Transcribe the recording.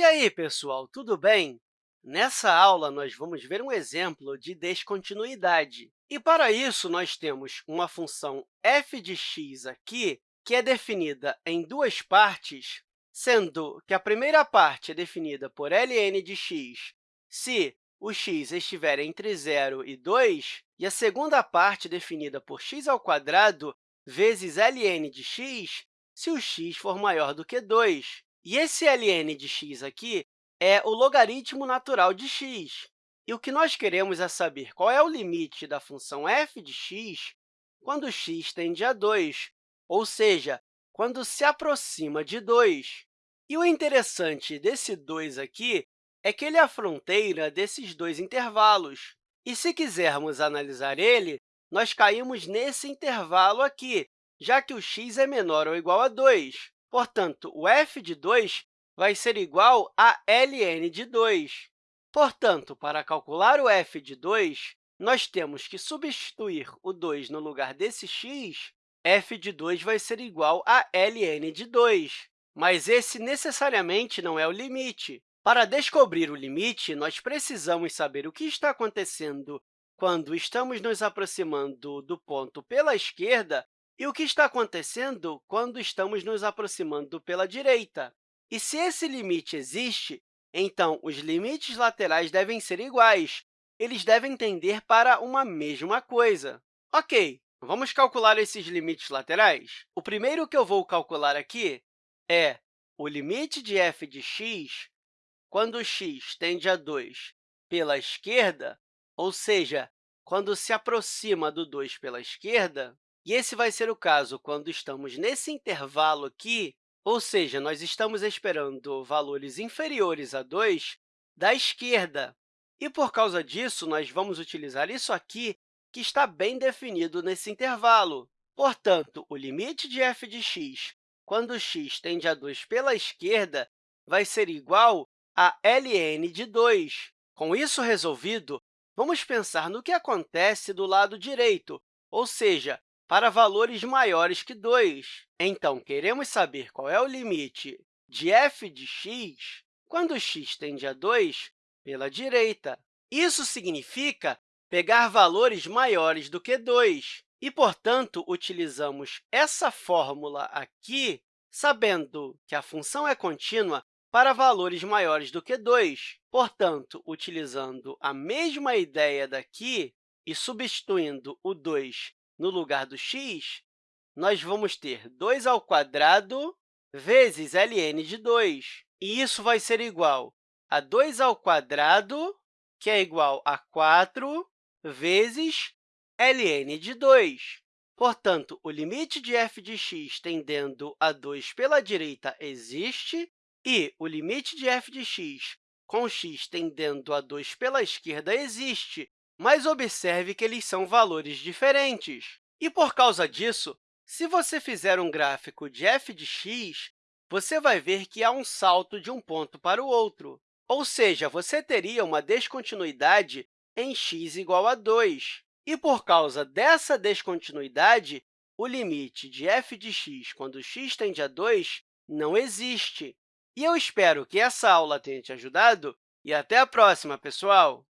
E aí, pessoal, tudo bem? Nessa aula, nós vamos ver um exemplo de descontinuidade. E, para isso, nós temos uma função f de x aqui, que é definida em duas partes, sendo que a primeira parte é definida por ln de x se o x estiver entre 0 e 2, e a segunda parte definida por x ao quadrado vezes ln de x se o x for maior do que 2. E esse ln de x aqui é o logaritmo natural de x. E o que nós queremos é saber qual é o limite da função f de x quando x tende a 2, ou seja, quando se aproxima de 2. E o interessante desse 2 aqui é que ele é a fronteira desses dois intervalos. E, se quisermos analisar ele, nós caímos nesse intervalo aqui, já que o x é menor ou igual a 2. Portanto, o f de 2 vai ser igual a ln de 2. Portanto, para calcular o f de 2, nós temos que substituir o 2 no lugar desse x, f de 2 vai ser igual a ln de 2. Mas esse necessariamente não é o limite. Para descobrir o limite, nós precisamos saber o que está acontecendo quando estamos nos aproximando do ponto pela esquerda e o que está acontecendo quando estamos nos aproximando pela direita. E se esse limite existe, então os limites laterais devem ser iguais. Eles devem tender para uma mesma coisa. Ok, vamos calcular esses limites laterais? O primeiro que eu vou calcular aqui é o limite de f de x quando x tende a 2 pela esquerda, ou seja, quando se aproxima do 2 pela esquerda, e esse vai ser o caso quando estamos nesse intervalo aqui, ou seja, nós estamos esperando valores inferiores a 2 da esquerda. E, por causa disso, nós vamos utilizar isso aqui, que está bem definido nesse intervalo. Portanto, o limite de f de x, quando x tende a 2 pela esquerda, vai ser igual a ln de 2. Com isso resolvido, vamos pensar no que acontece do lado direito, ou seja, para valores maiores que 2. Então, queremos saber qual é o limite de f de x quando x tende a 2 pela direita. Isso significa pegar valores maiores do que 2. E, portanto, utilizamos essa fórmula aqui, sabendo que a função é contínua para valores maiores do que 2. Portanto, utilizando a mesma ideia daqui e substituindo o 2 no lugar do x, nós vamos ter 2 ao quadrado vezes ln de 2. E isso vai ser igual a 2 ao quadrado, que é igual a 4, vezes ln de 2. Portanto, o limite de f de x tendendo a 2 pela direita existe, e o limite de f de x com x tendendo a 2 pela esquerda existe, mas observe que eles são valores diferentes. E, por causa disso, se você fizer um gráfico de f de x, você vai ver que há um salto de um ponto para o outro. Ou seja, você teria uma descontinuidade em x igual a 2. E, por causa dessa descontinuidade, o limite de f de x quando x tende a 2 não existe. E eu espero que essa aula tenha te ajudado e até a próxima, pessoal!